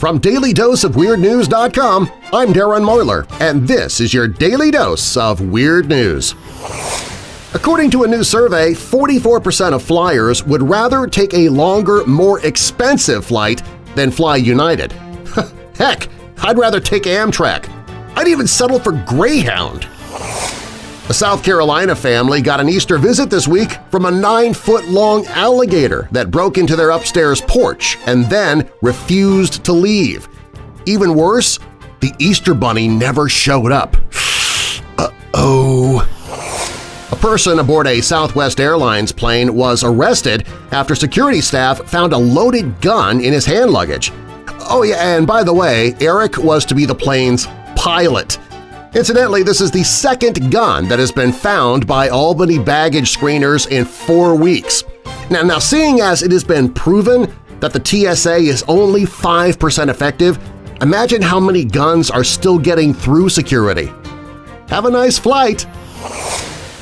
From DailyDoseOfWeirdNews.com, I'm Darren Marlar, and this is your Daily Dose of Weird News. According to a new survey, 44% of flyers would rather take a longer, more expensive flight than fly United. Heck, I'd rather take Amtrak. I'd even settle for Greyhound. A South Carolina family got an Easter visit this week from a nine-foot-long alligator that broke into their upstairs porch and then refused to leave. Even worse, the Easter Bunny never showed up. Uh-oh. A person aboard a Southwest Airlines plane was arrested after security staff found a loaded gun in his hand luggage. Oh yeah, and by the way, Eric was to be the plane's pilot. Incidentally, this is the second gun that has been found by Albany baggage screeners in four weeks. Now, now seeing as it has been proven that the TSA is only 5% effective, imagine how many guns are still getting through security. Have a nice flight!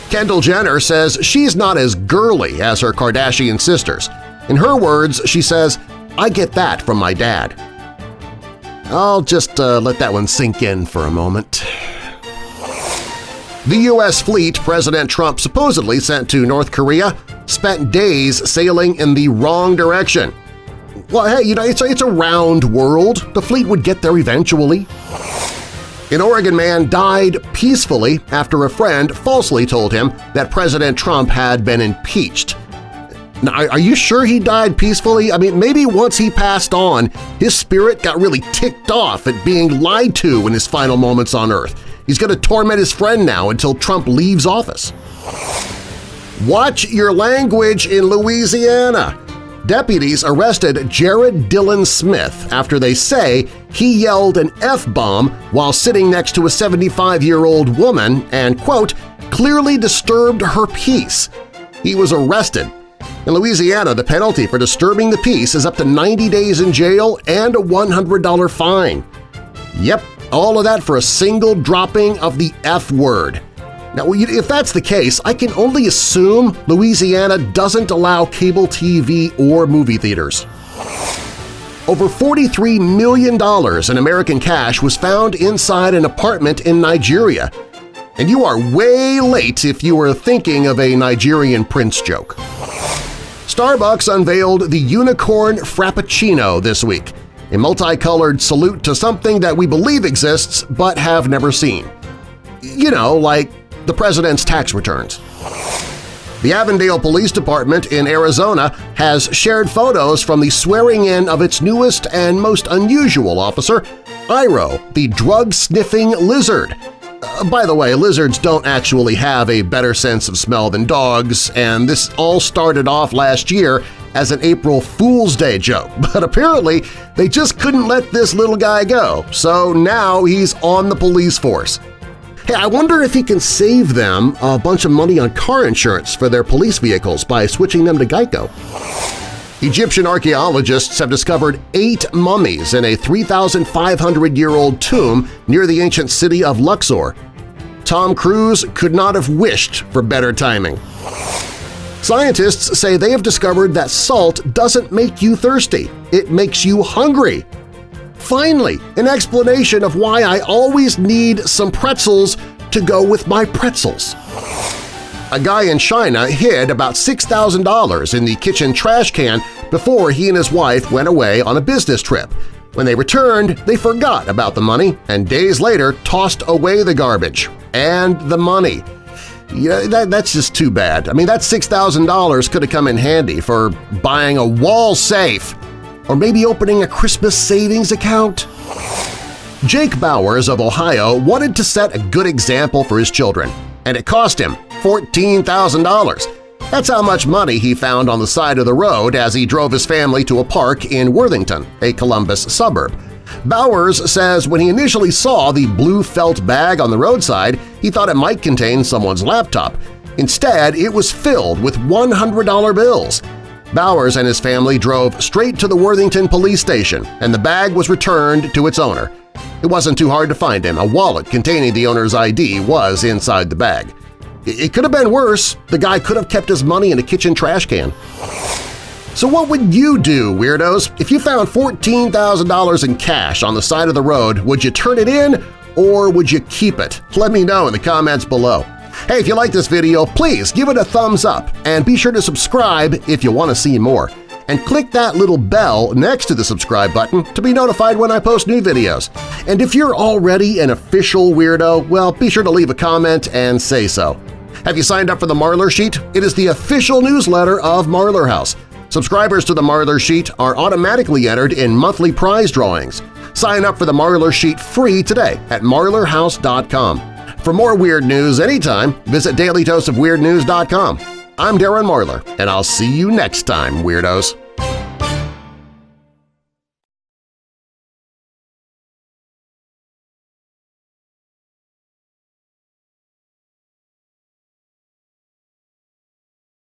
Kendall Jenner says she's not as girly as her Kardashian sisters. In her words, she says, I get that from my dad. I'll just uh, let that one sink in for a moment. The U.S. fleet President Trump supposedly sent to North Korea spent days sailing in the wrong direction. Well, hey, you know, it's a, it's a round world. The fleet would get there eventually. An Oregon man died peacefully after a friend falsely told him that President Trump had been impeached. Now, are you sure he died peacefully? I mean, maybe once he passed on, his spirit got really ticked off at being lied to in his final moments on Earth. He's going to torment his friend now until Trump leaves office. Watch your language in Louisiana! Deputies arrested Jared Dillon Smith after they say he yelled an F-bomb while sitting next to a 75-year-old woman and, quote, clearly disturbed her peace. He was arrested. In Louisiana, the penalty for disturbing the peace is up to 90 days in jail and a $100 fine. Yep, all of that for a single dropping of the F-word. Now, if that's the case, I can only assume Louisiana doesn't allow cable TV or movie theaters. Over $43 million in American cash was found inside an apartment in Nigeria. And you are way late if you were thinking of a Nigerian prince joke. Starbucks unveiled the Unicorn Frappuccino this week, a multicolored salute to something that we believe exists but have never seen. You know, like the president's tax returns. The Avondale Police Department in Arizona has shared photos from the swearing-in of its newest and most unusual officer, Iro, the drug-sniffing lizard. Uh, by the way, lizards don't actually have a better sense of smell than dogs, and this all started off last year as an April Fool's Day joke, but apparently they just couldn't let this little guy go, so now he's on the police force. Hey, I wonder if he can save them a bunch of money on car insurance for their police vehicles by switching them to Geico. Egyptian archaeologists have discovered eight mummies in a 3,500-year-old tomb near the ancient city of Luxor. Tom Cruise could not have wished for better timing. Scientists say they have discovered that salt doesn't make you thirsty, it makes you hungry. Finally, an explanation of why I always need some pretzels to go with my pretzels. A guy in China hid about $6,000 in the kitchen trash can before he and his wife went away on a business trip. When they returned, they forgot about the money and days later tossed away the garbage and the money. Yeah, that, that's just too bad. I mean, that $6,000 could have come in handy for buying a wall safe or maybe opening a Christmas savings account. Jake Bowers of Ohio wanted to set a good example for his children, and it cost him $14,000. That's how much money he found on the side of the road as he drove his family to a park in Worthington, a Columbus suburb. Bowers says when he initially saw the blue felt bag on the roadside, he thought it might contain someone's laptop. Instead, it was filled with $100 bills. Bowers and his family drove straight to the Worthington police station, and the bag was returned to its owner. It wasn't too hard to find him. A wallet containing the owner's ID was inside the bag. It could have been worse. The guy could have kept his money in a kitchen trash can. So what would you do, Weirdos? If you found $14,000 in cash on the side of the road, would you turn it in or would you keep it? Let me know in the comments below. Hey, if you like this video, please give it a thumbs up and be sure to subscribe if you want to see more. And click that little bell next to the subscribe button to be notified when I post new videos. And if you're already an official weirdo, well, be sure to leave a comment and say so. Have you signed up for the Marlar Sheet? It is the official newsletter of Marlar House. Subscribers to the Marlar Sheet are automatically entered in monthly prize drawings. Sign up for the Marlar Sheet free today at marlarhouse.com. For more weird news anytime, visit dailydoseofweirdnews.com. I'm Darren Marlar, and I'll see you next time, Weirdos!